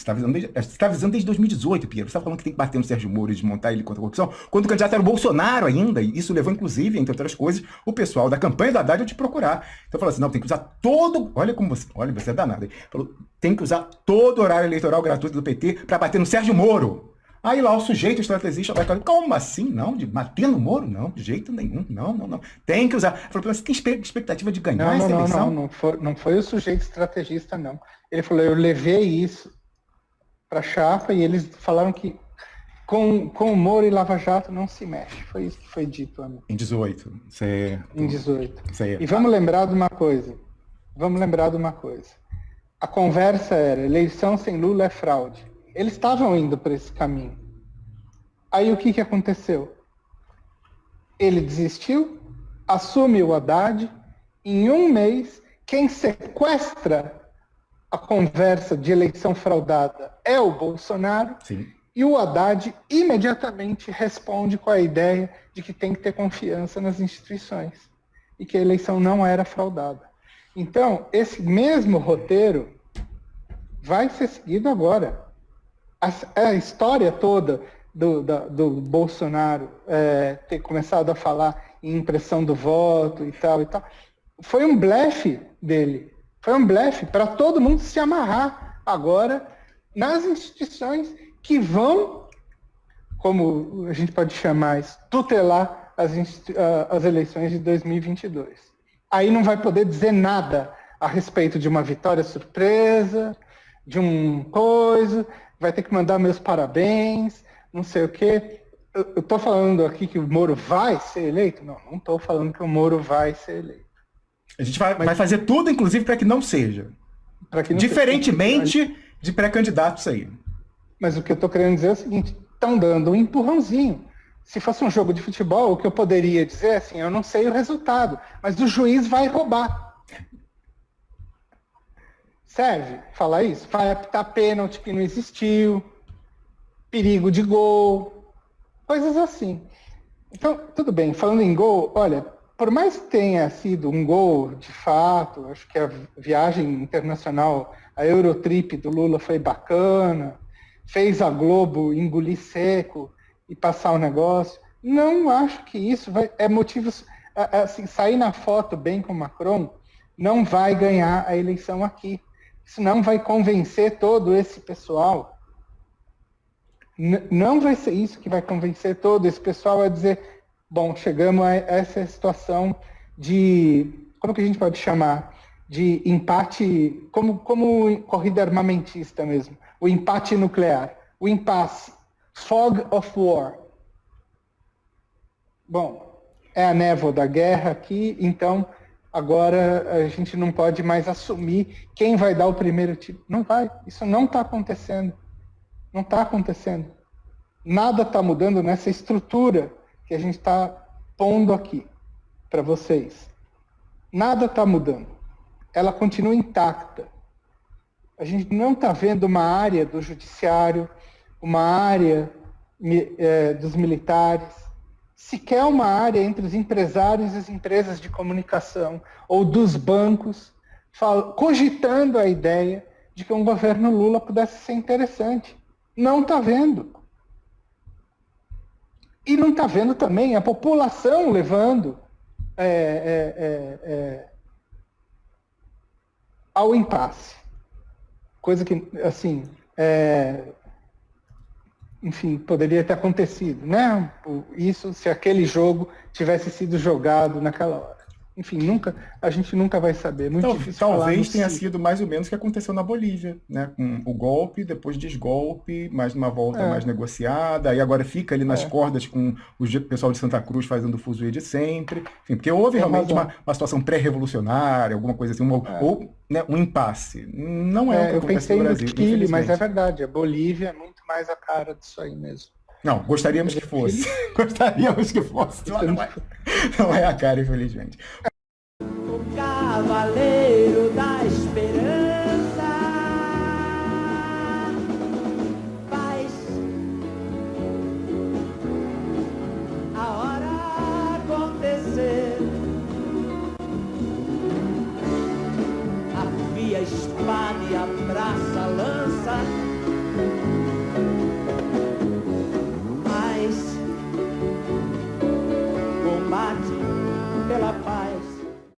está avisando, desde, você está avisando desde 2018, Piero. Você está falando que tem que bater no Sérgio Moro e desmontar ele contra a corrupção, quando o candidato era o Bolsonaro ainda, e isso levou, inclusive, entre outras coisas, o pessoal da campanha do Haddad a te procurar. Então falou assim, não, tem que usar todo, olha como você, olha, você é danado, hein? Falou, tem que usar todo o horário eleitoral gratuito do PT para bater no Sérgio Moro. Aí lá o sujeito estrategista vai falar, como assim? Não, de bater no Moro? Não, de jeito nenhum. Não, não, não. Tem que usar. Falou, você tem expectativa de ganhar não, essa não, eleição? Não, não, não foi, não foi o sujeito estrategista, não. Ele falou, eu levei isso para a chapa e eles falaram que com, com o Moro e Lava Jato não se mexe. Foi isso que foi dito, amigo. Em 18. Certo. Em 18. Certo. E vamos lembrar de uma coisa. Vamos lembrar de uma coisa. A conversa era, eleição sem Lula é fraude. Eles estavam indo para esse caminho. Aí o que, que aconteceu? Ele desistiu, assume o Haddad, em um mês, quem sequestra a conversa de eleição fraudada é o Bolsonaro, Sim. e o Haddad imediatamente responde com a ideia de que tem que ter confiança nas instituições e que a eleição não era fraudada. Então, esse mesmo roteiro vai ser seguido agora. A, a história toda do, da, do Bolsonaro é, ter começado a falar em impressão do voto e tal e tal, foi um blefe dele. Foi um blefe para todo mundo se amarrar agora nas instituições que vão, como a gente pode chamar isso, tutelar as, as eleições de 2022. Aí não vai poder dizer nada a respeito de uma vitória surpresa, de um coisa, vai ter que mandar meus parabéns, não sei o quê. Eu estou falando aqui que o Moro vai ser eleito? Não, não estou falando que o Moro vai ser eleito. A gente vai, Mas, vai fazer tudo, inclusive, para que não seja. Que não Diferentemente seja. de pré-candidatos aí. Mas o que eu estou querendo dizer é o seguinte: estão dando um empurrãozinho. Se fosse um jogo de futebol, o que eu poderia dizer é assim: eu não sei o resultado, mas o juiz vai roubar. Serve falar isso? Vai apitar pênalti que não existiu, perigo de gol, coisas assim. Então, tudo bem, falando em gol, olha, por mais que tenha sido um gol de fato, acho que a viagem internacional, a Eurotrip do Lula foi bacana, fez a Globo engolir seco e passar o negócio. Não acho que isso vai, é motivo. Assim, sair na foto bem com Macron não vai ganhar a eleição aqui. Isso não vai convencer todo esse pessoal não vai ser isso que vai convencer todo esse pessoal a dizer, bom, chegamos a essa situação de, como que a gente pode chamar? De empate, como, como corrida armamentista mesmo, o empate nuclear, o impasse, fog of war. Bom, é a névoa da guerra aqui, então agora a gente não pode mais assumir quem vai dar o primeiro tiro. Não vai, isso não está acontecendo. Não está acontecendo. Nada está mudando nessa estrutura que a gente está pondo aqui para vocês. Nada está mudando. Ela continua intacta. A gente não está vendo uma área do judiciário, uma área é, dos militares, sequer uma área entre os empresários e as empresas de comunicação, ou dos bancos, cogitando a ideia de que um governo Lula pudesse ser interessante. Não está vendo. E não está vendo também a população levando é, é, é, é, ao impasse. Coisa que, assim, é, enfim, poderia ter acontecido, né? Isso se aquele jogo tivesse sido jogado naquela hora enfim, nunca, a gente nunca vai saber. Muito difícil talvez tenha sido mais ou menos o que aconteceu na Bolívia, né? Com o golpe, depois desgolpe, mais uma volta é. mais negociada, e agora fica ali nas é. cordas com o pessoal de Santa Cruz fazendo o fuzuê de sempre. Enfim, porque houve Tem realmente uma, uma, situação pré-revolucionária, alguma coisa assim, uma, é. ou né, um impasse. Não é, é o que eu pensei no Brasil. No Chile, mas é verdade, a Bolívia é muito mais a cara disso aí mesmo. Não, gostaríamos que fosse. gostaríamos que fosse. Não é, não é a cara, infelizmente. Cavaleiro